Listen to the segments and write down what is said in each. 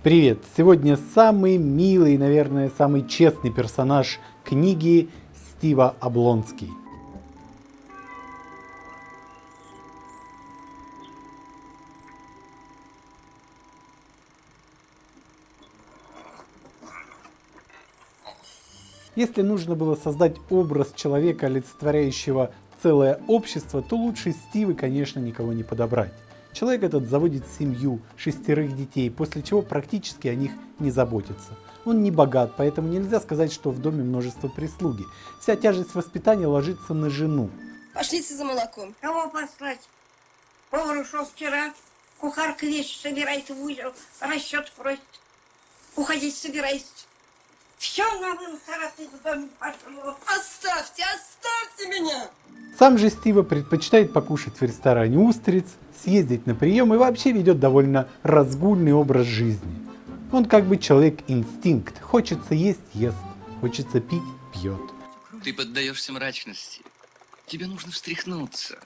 Привет! Сегодня самый милый, наверное, самый честный персонаж книги Стива Облонский. Если нужно было создать образ человека, олицетворяющего целое общество, то лучше Стивы, конечно, никого не подобрать. Человек этот заводит семью, шестерых детей, после чего практически о них не заботится. Он не богат, поэтому нельзя сказать, что в доме множество прислуги. Вся тяжесть воспитания ложится на жену. Пошлите за молоком. Кого послать? Повар ушел вчера, кухарка вещи собирает в узел, расчет просит. Уходить собирайся. Все на вынхараты в доме пошло. Оставьте, оставьте меня! Сам же Стива предпочитает покушать в ресторане устриц, съездить на прием и вообще ведет довольно разгульный образ жизни. Он как бы человек-инстинкт. Хочется есть – ест, хочется пить – пьет. Ты поддаешься мрачности. Тебе нужно встряхнуться.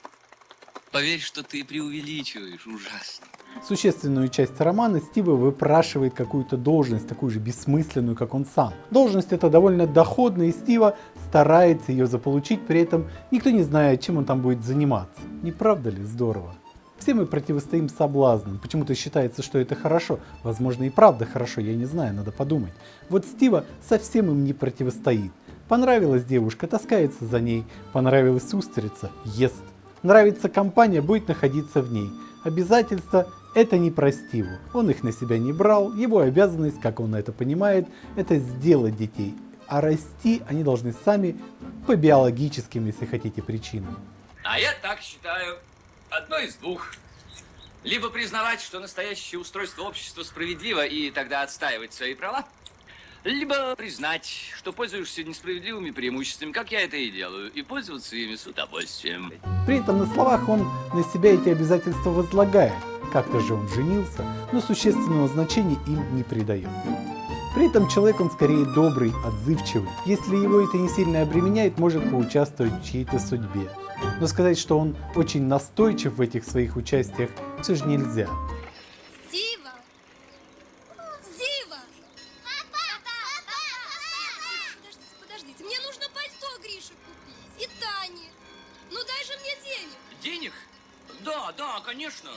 Поверь, что ты преувеличиваешь ужасно. Существенную часть романа Стива выпрашивает какую-то должность, такую же бессмысленную, как он сам. Должность эта довольно доходная, и Стива старается ее заполучить, при этом никто не знает, чем он там будет заниматься. Не правда ли здорово? Все мы противостоим соблазнам. Почему-то считается, что это хорошо. Возможно и правда хорошо, я не знаю, надо подумать. Вот Стива совсем им не противостоит. Понравилась девушка, таскается за ней. Понравилась устрица, ест. Нравится компания, будет находиться в ней. Обязательства – это не про Стиву. Он их на себя не брал, его обязанность, как он это понимает, это сделать детей. А расти они должны сами по биологическим, если хотите, причинам. А я так считаю. Одно из двух. Либо признавать, что настоящее устройство общества справедливо и тогда отстаивать свои права, либо признать, что пользуешься несправедливыми преимуществами, как я это и делаю, и пользоваться ими с удовольствием. При этом на словах он на себя эти обязательства возлагает. Как-то же он женился, но существенного значения им не придает. При этом человек он скорее добрый, отзывчивый. Если его это не сильно обременяет, может поучаствовать в чьей-то судьбе. Но сказать, что он очень настойчив в этих своих участиях, все же нельзя. Денег? Да, да, конечно.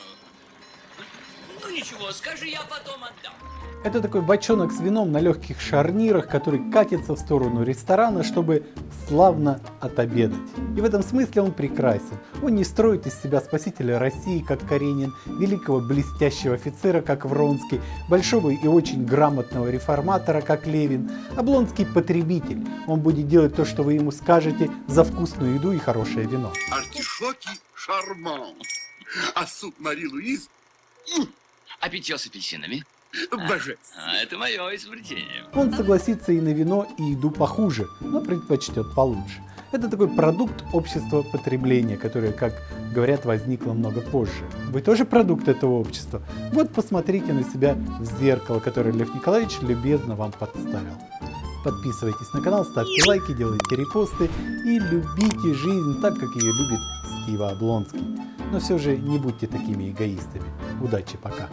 Ну ничего, скажи, я потом отдам. Это такой бочонок с вином на легких шарнирах, который катится в сторону ресторана, чтобы славно отобедать. И в этом смысле он прекрасен. Он не строит из себя спасителя России, как Каренин, великого блестящего офицера, как Вронский, большого и очень грамотного реформатора, как Левин. Облонский потребитель. Он будет делать то, что вы ему скажете, за вкусную еду и хорошее вино. Артишоки шарман. А суп Мари Луиз... А питье с апельсинами? Божественно. А, это мое изобретение. Он согласится и на вино, и еду похуже, но предпочтет получше. Это такой продукт общества потребления, которое, как говорят, возникло много позже. Вы тоже продукт этого общества? Вот посмотрите на себя в зеркало, которое Лев Николаевич любезно вам подставил. Подписывайтесь на канал, ставьте лайки, делайте репосты и любите жизнь так, как ее любит Стива Облонский. Но все же не будьте такими эгоистами. Удачи, пока!